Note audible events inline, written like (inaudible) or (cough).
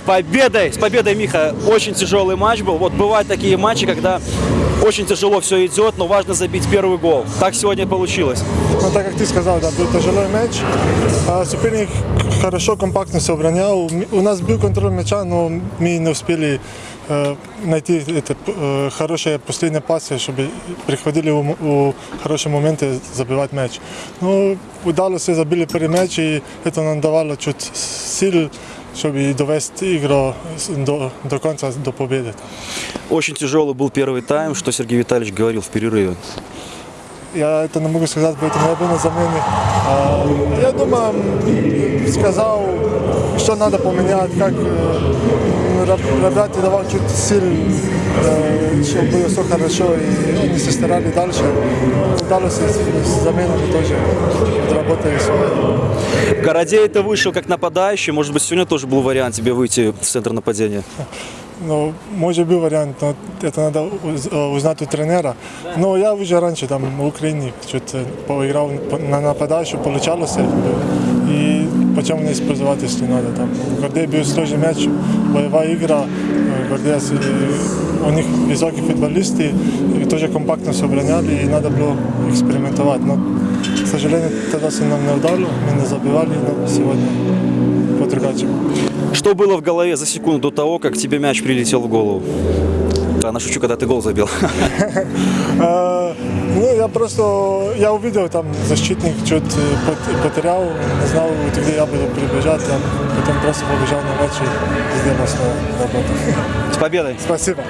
победой! С победой, Миха! Очень тяжелый матч был. Вот бывают такие матчи, когда очень тяжело все идет, но важно забить первый гол. Так сегодня получилось. Ну, так как ты сказал, да, был тяжелый мяч. А Соперник хорошо, компактно все оборонял. У нас был контроль мяча, но мы не успели найти это, э, хорошие последние пасы, чтобы приходили у хорошие моменты забивать мяч. Ну, удалось, забили первый мяч, и это нам давало чуть сил, чтобы довести игру до, до конца, до победы. Очень тяжелый был первый тайм, что Сергей Витальевич говорил в перерыве. Я это не могу сказать, поэтому я был на замене. А, Я думаю, сказал, что надо поменять, как э, реб- ребята давал чуть сил, э, чтобы было все хорошо, и они се старали дальше. Удалось с заменами тоже отработали свое. В городе это вышел как нападающий. Может быть, сегодня тоже был вариант тебе выйти в центр нападения. Ну, может был вариант, но это надо э, узнать у тренера. Но я уже раньше там в Украине чуть поиграл по- на нападающую, получалось. И почему не использовать, если надо. Там. В Гордее был сложный мяч, боевая игра. э, Гордея, с- э, у них высокие футболисты, и тоже компактно все обороняли, и надо было экспериментовать. Но, к сожалению, тогда се нам не удало, мы не забивали, но сегодня по-другому. Что было в голове за секунду до того, как тебе мяч прилетел в голову? Да, на шучу, когда ты гол забил. (laughs) Ну, я просто, я увидел там защитник чуть пот- потерял, не знал, где я буду прибежать, я потом просто побежал на матч и сделал свою работу. С победой! Спасибо.